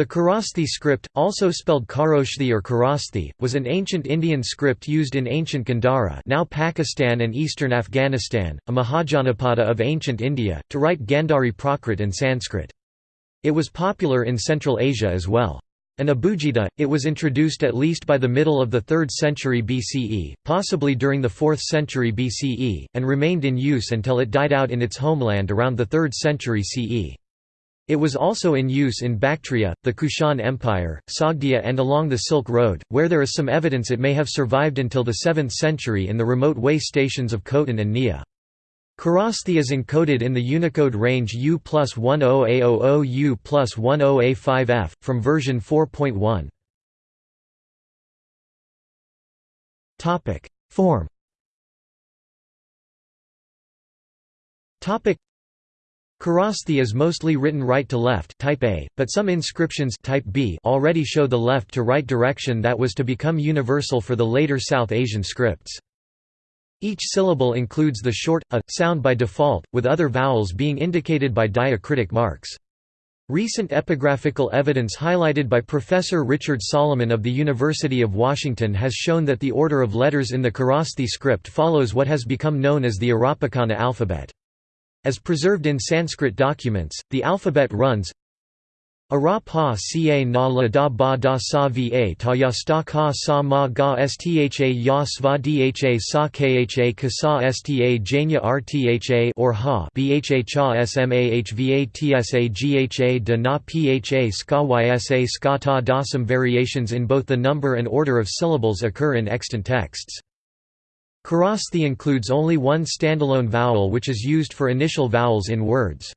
The Kharosthi script, also spelled Kharoshthi or Kharosthi, was an ancient Indian script used in ancient Gandhara now Pakistan and eastern Afghanistan, a Mahajanapada of ancient India, to write Gandhari Prakrit and Sanskrit. It was popular in Central Asia as well. An Abugida, it was introduced at least by the middle of the 3rd century BCE, possibly during the 4th century BCE, and remained in use until it died out in its homeland around the 3rd century CE. It was also in use in Bactria, the Kushan Empire, Sogdia and along the Silk Road, where there is some evidence it may have survived until the 7th century in the remote way stations of Khotan and Niya. Kharosthi is encoded in the Unicode range U plus 10A00 U plus 10A5F, from version 4.1. Form Kharosthi is mostly written right to left type A, but some inscriptions type B already show the left to right direction that was to become universal for the later South Asian scripts. Each syllable includes the short a sound by default, with other vowels being indicated by diacritic marks. Recent epigraphical evidence highlighted by Professor Richard Salomon of the University of Washington has shown that the order of letters in the Kharosthi script follows what has become known as the Arapakana alphabet. As preserved in Sanskrit documents, the alphabet runs Ara pa ca na la da ba da sa va ta ya sta ka sa ma ga stha ya sva dha sa kha ka sa sta janya rtha or ha bha cha smah va tsa gha da na pha ska ysa ska ta da Some variations in both the number and order of syllables occur in extant texts. Kharosthi includes only one standalone vowel which is used for initial vowels in words.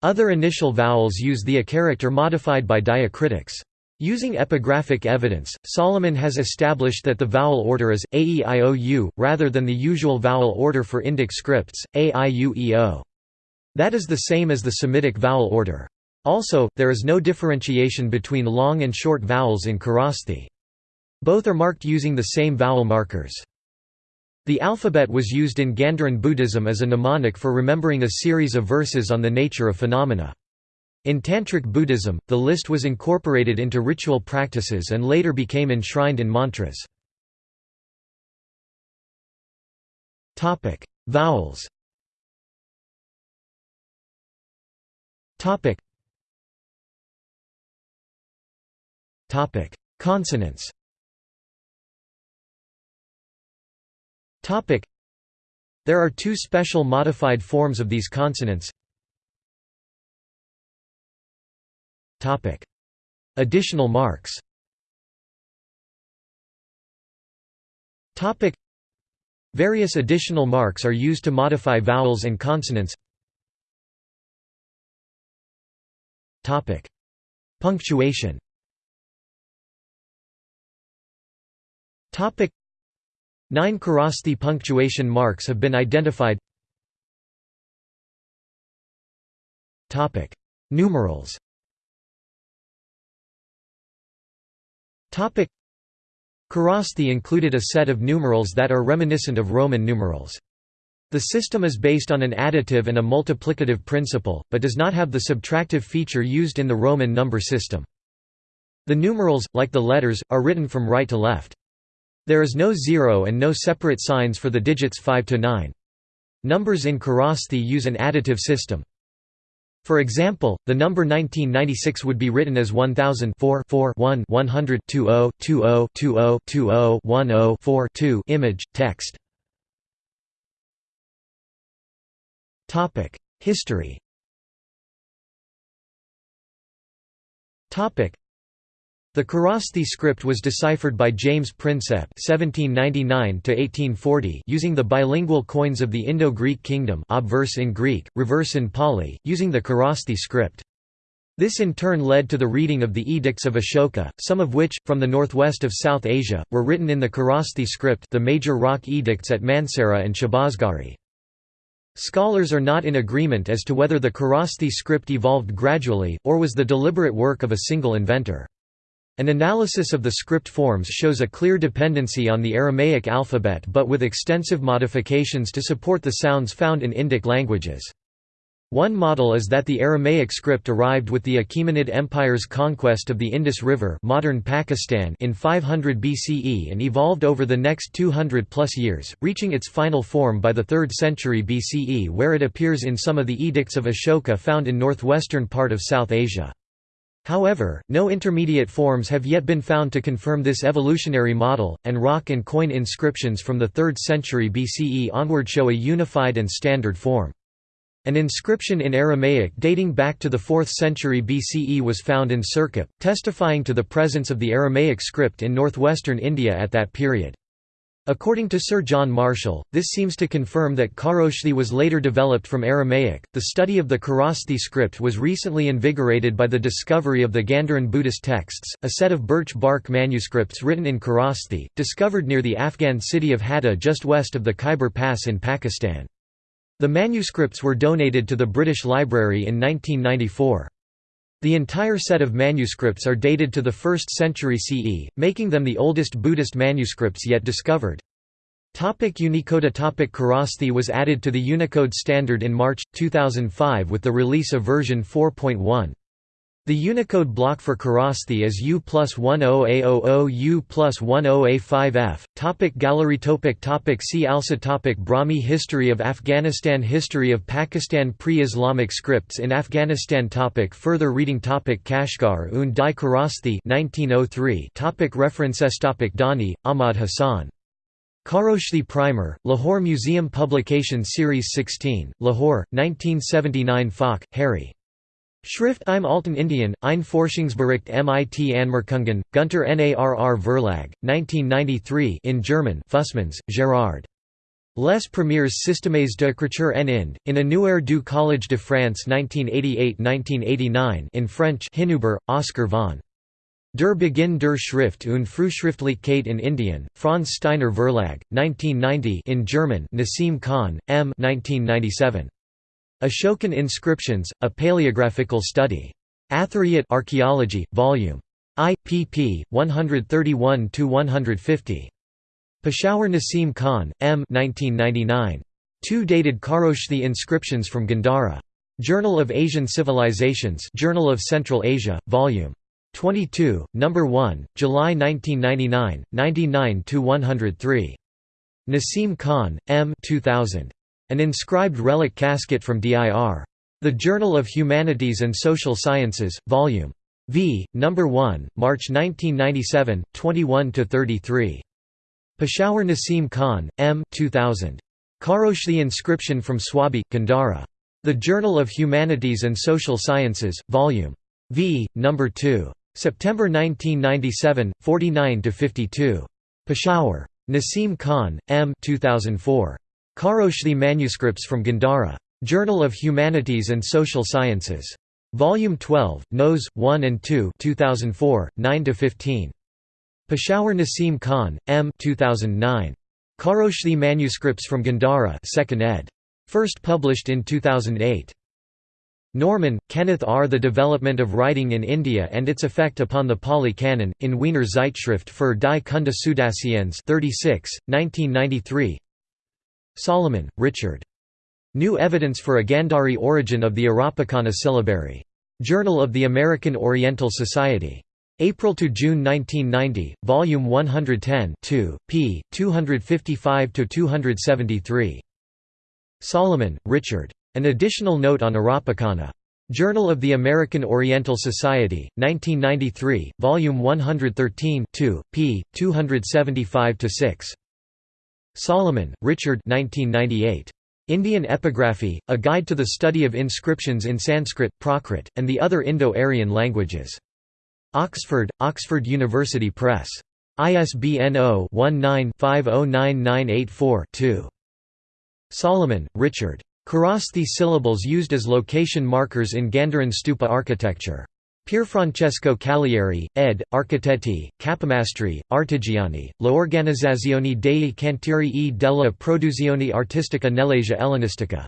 Other initial vowels use the a character modified by diacritics. Using epigraphic evidence, Salomon has established that the vowel order is, a e i o u, rather than the usual vowel order for Indic scripts, a i u e o. That is the same as the Semitic vowel order. Also, there is no differentiation between long and short vowels in Kharosthi. Both are marked using the same vowel markers. The alphabet was used in Gandharan Buddhism as a mnemonic for remembering a series of verses on the nature of phenomena. In Tantric Buddhism, the list was incorporated into ritual practices and later became enshrined in mantras. Vowels Consonants There are two special modified forms of these consonants. Additional marks. Various additional marks are used to modify vowels and consonants. Punctuation Nine Kharosthi punctuation marks have been identified Numerals Kharosthi included a set of numerals that are reminiscent of Roman numerals. The system is based on an additive and a multiplicative principle, but does not have the subtractive feature used in the Roman number system. The numerals, like the letters, are written from right to left. There is no zero and no separate signs for the digits 5 to 9. Numbers in Kharosthi use an additive system. For example, the number 1996 would be written as 1000 4 4 1 100 20 20 20 20 10 4 2 image, text. History the Kharosthi script was deciphered by James Prinsep (1799–1840) using the bilingual coins of the Indo-Greek kingdom, obverse in Greek, reverse in Pali, using the Kharosthi script. This in turn led to the reading of the edicts of Ashoka, some of which, from the northwest of South Asia, were written in the Kharosthi script the major rock edicts at Mansehra and Shahbazgarhi. Scholars are not in agreement as to whether the Kharosthi script evolved gradually, or was the deliberate work of a single inventor. An analysis of the script forms shows a clear dependency on the Aramaic alphabet but with extensive modifications to support the sounds found in Indic languages. One model is that the Aramaic script arrived with the Achaemenid Empire's conquest of the Indus River modern Pakistan in 500 BCE and evolved over the next 200-plus years, reaching its final form by the 3rd century BCE where it appears in some of the edicts of Ashoka found in northwestern part of South Asia. However, no intermediate forms have yet been found to confirm this evolutionary model, and rock and coin inscriptions from the 3rd century BCE onward show a unified and standard form. An inscription in Aramaic dating back to the 4th century BCE was found in Sirkap, testifying to the presence of the Aramaic script in northwestern India at that period. According to Sir John Marshall, this seems to confirm that Kharoshthi was later developed from Aramaic. The study of the Kharosthi script was recently invigorated by the discovery of the Gandharan Buddhist texts, a set of birch bark manuscripts written in Kharosthi, discovered near the Afghan city of Hadda just west of the Khyber Pass in Pakistan. The manuscripts were donated to the British Library in 1994. The entire set of manuscripts are dated to the 1st century CE, making them the oldest Buddhist manuscripts yet discovered. Topic Unicode Topic Kharosthi was added to the Unicode standard in March, 2005 with the release of version 4.1. The Unicode block for Kharosthi is U plus 10A00 U plus 10A5F. Topic gallery topic topic See also topic Brahmi History of Afghanistan History of Pakistan Pre-Islamic scripts in Afghanistan topic Further reading topic Kashgar und die Kharosthi 1903 topic References topic Dani, Ahmad Hassan. Kharoshthi Primer, Lahore Museum Publication Series 16, Lahore, 1979 Falk, Harry. Schrift im Alten Indien, ein Forschungsbericht mit Anmerkungen, Gunter Narr Verlag, 1993 in German Fussmans, Gérard. Les Premiers Systèmes d'écriture en Inde, in Annuaire du Collège de France 1988–1989 in French Hinüber, Oscar von Der Beginn der Schrift und Frühschriftlichkeit in Indien, Franz Steiner Verlag, 1990 in German Nassim Khan, M. 1997. Ashokan Inscriptions, A Paleographical Study. Athariyat Archaeology, Vol. I, pp. 131–150. Peshawar Nassim Khan, M. 1999. Two dated Kharoshthi inscriptions from Gandhara. Journal of Asian Civilizations Journal of Central Asia, Vol. 22, No. 1, July 1999, 99–103. Nassim Khan, M. 2000. An inscribed relic casket from DIR. The Journal of Humanities and Social Sciences, Vol. V, No. 1, March 1997, 21–33. Peshawar Nassim Khan, M. 2000. Kharoshthi inscription from Swabi, Gandhara. The Journal of Humanities and Social Sciences, Vol. V, No. 2. September 1997, 49–52. Peshawar. Nassim Khan, M. 2004. Kharoshthi manuscripts from Gandhara. Journal of Humanities and Social Sciences. Volume 12, Nos. 1 and 2 2004, 9–15. Peshawar Nassim Khan, M. 2009. Kharoshthi manuscripts from Gandhara 2nd ed. First published in 2008. Norman, Kenneth R. The Development of Writing in India and Its Effect Upon the Pali Canon, in Wiener Zeitschrift für die Kunde Südasiens 36, 1993 Salomon, Richard. New Evidence for a Gandhari Origin of the Arapakana Syllabary. Journal of the American Oriental Society. April to June 1990, Volume 110 2, p. 255 to 273. Salomon, Richard. An additional note on Arapakana. Journal of the American Oriental Society, 1993, Volume 113 2, p. 275–6. Salomon, Richard 1998. Indian Epigraphy, A Guide to the Study of Inscriptions in Sanskrit, Prakrit, and the Other Indo-Aryan Languages. Oxford, Oxford University Press. ISBN 0-19-509984-2. Solomon, Richard. Kharosthi syllables used as location markers in Gandharan stupa architecture. Pierfrancesco Callieri, ed., Architetti, Capomastri, Artigiani, L'Organizzazione dei Cantieri e della Produzione Artistica nell'Asia Ellenistica.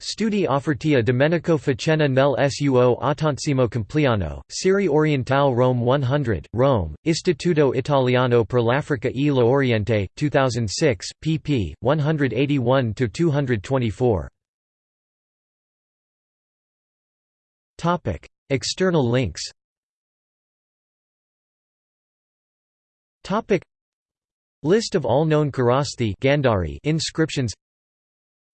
Studi offerti a Domenico Faccenna nel suo Ottantesimo compleanno, Serie Orientale Rome 100, Rome, Istituto Italiano per l'Africa e l'Oriente, 2006, pp. 181–224. External links. List of all known Kharosthi Gandhari inscriptions.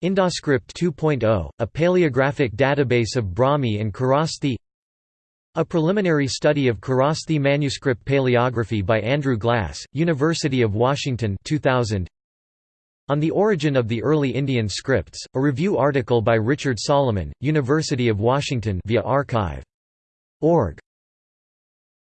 Indoscript 2.0, a paleographic database of Brahmi and Kharosthi A preliminary study of Kharosthi manuscript paleography by Andrew Glass, University of Washington 2000. On the Origin of the Early Indian Scripts, a review article by Richard Salomon, University of Washington via archive.org.